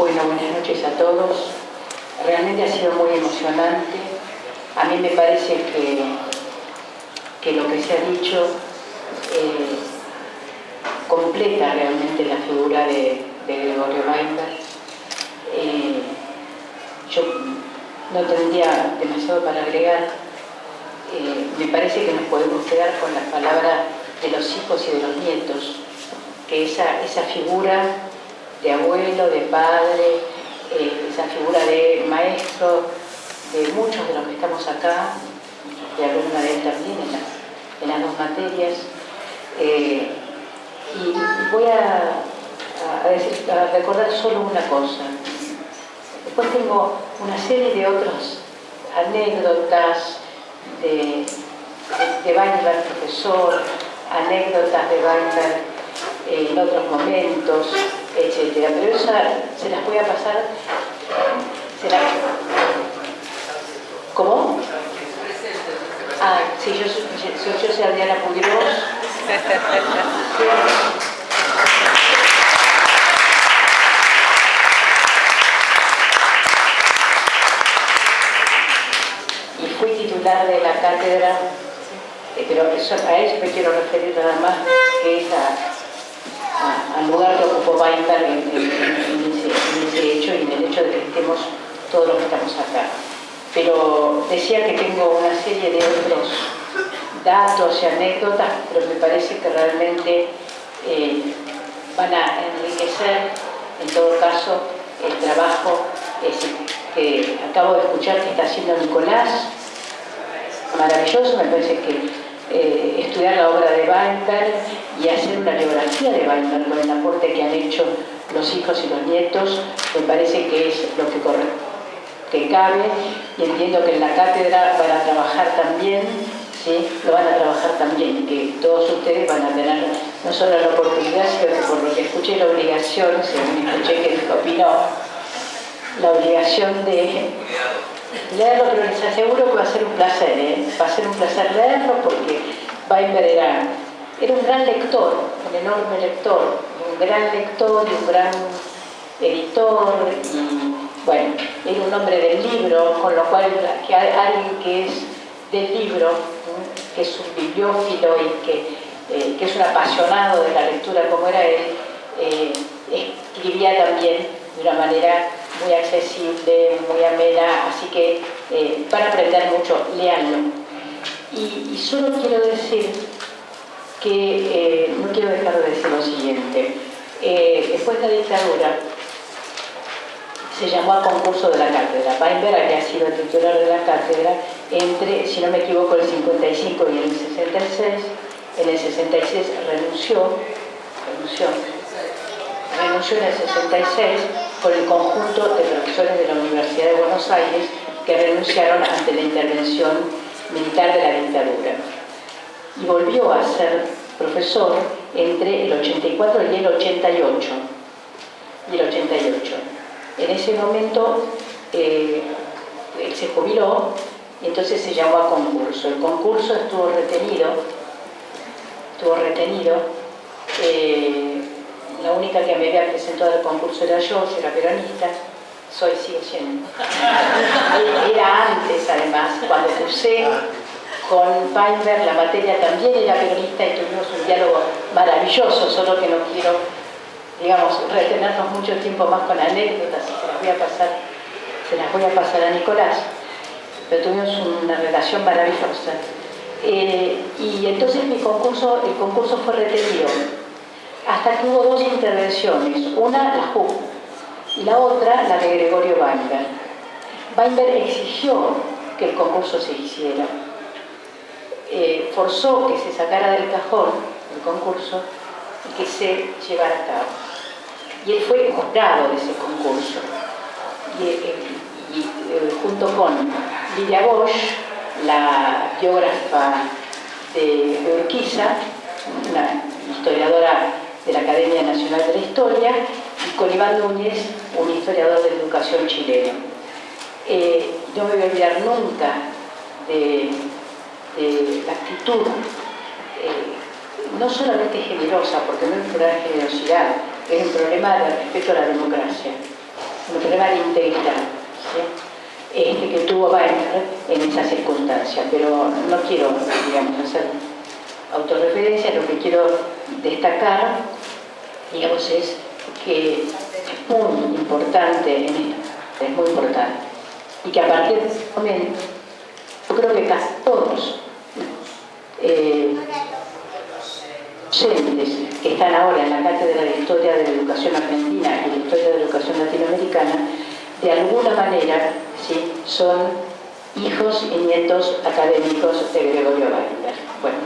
Bueno, buenas noches a todos. Realmente ha sido muy emocionante. A mí me parece que, que lo que se ha dicho eh, completa realmente la figura de, Gregorio Weinberg. Eh, yo no tendría demasiado para agregar. Eh, me parece que nos podemos quedar con la palabra de los hijos y de los nietos, que esa, esa figura de abuelo, de padre, eh, esa figura de maestro, de muchos de los que estamos acá, de alumna de él también en, las dos materias. Eh, y voy a, recordar solo una cosa. Después tengo una serie de otras anécdotas de, de, de profesor, anécdotas de Weinberg en otros momentos, etcétera. Pero esa se las voy a pasar. ¿Cómo? Ah, sí, yo, yo soy Adriana Pudros. y fui titular de la cátedra, eh, pero eso, a eso me quiero referir nada más, que es a al lugar que ocupó Weinberg en, ese, hecho y en el hecho de que estemos todos los que estamos acá. Pero decía que tengo una serie de otros datos y anécdotas, pero me parece que realmente eh, van a enriquecer, en todo caso, el trabajo que acabo de escuchar que está haciendo Nicolás. Maravilloso, me parece que eh, estudiar la obra de Weinberg y hacer una biografía de Weinberg con el aporte que han hecho los hijos y los nietos, me parece que es lo que, corre, que cabe y entiendo que en la cátedra van a trabajar también, ¿sí? lo van a trabajar también, que todos ustedes van a tener no solo la oportunidad, sino que por lo que escuché la obligación, según escuché que opinó, la obligación de leerlo, pero les aseguro que va a ser un placer, ¿eh? va a ser un placer leerlo porque Weinberg era, era un gran lector, un enorme lector, un gran lector y un gran editor y bueno, era un hombre del libro, con lo cual que alguien que es del libro, que es un bibliófilo y que, eh, que, es un apasionado de la lectura como era él, eh, escribía también de una manera muy accesible, muy amena, así que eh, van a aprender mucho, leanlo. Y, solo quiero decir que, eh, no quiero dejar de decir lo siguiente, eh, después de la dictadura se llamó al concurso de la cátedra. Weinberg había sido titular de la cátedra entre, si no me equivoco, el 55 y el 66. En el 66 renunció, renunció, renunció en el 66 por el conjunto de profesores de la Universidad de Buenos Aires que renunciaron ante la intervención militar de la dictadura. Y volvió a ser profesor entre el 84 y el 88. Y el 88. En ese momento eh, él se jubiló y entonces se llamó a concurso. El concurso estuvo retenido, estuvo retenido eh, la única que me había presentado al concurso era yo, yo era peronista, soy, sigo siendo. Era antes, además, cuando cursé con Weinberg, la materia también era peronista y tuvimos un diálogo maravilloso, solo que no quiero, digamos, retenernos mucho tiempo más con anécdotas, se las voy a pasar, se las voy a pasar a Nicolás, pero tuvimos una relación maravillosa. Eh, y entonces mi concurso, el concurso fue retenido hasta que hubo dos intervenciones, una la JUP y la otra la de Gregorio Weinberg. Weinberg exigió que el concurso se hiciera, eh, forzó que se sacara del cajón el concurso y que se llevara a cabo. Y él fue juzgado de ese concurso. Y, eh, eh, junto con Lidia Bosch, la biógrafa de Urquiza, una historiadora de la Academia Nacional de la Historia, y con Iván Núñez, un historiador de educación chileno. Eh, no me voy a olvidar nunca de, la actitud, eh, no solamente generosa, porque no es un problema de generosidad, es un problema de respeto a la democracia. un problema de integridad este, que tuvo Weimar en esa circunstancia, pero no quiero, digamos, hacer autorreferencia, lo que quiero destacar, digamos, es que es muy importante en esto, es muy importante, y que a partir de ese momento, yo creo que casi todos eh, docentes que están ahora en la Cátedra de Historia de la Educación Argentina y de Historia de la Educación Latinoamericana, de alguna manera ¿sí? son hijos y nietos académicos de Gregorio Weimberg. Bueno,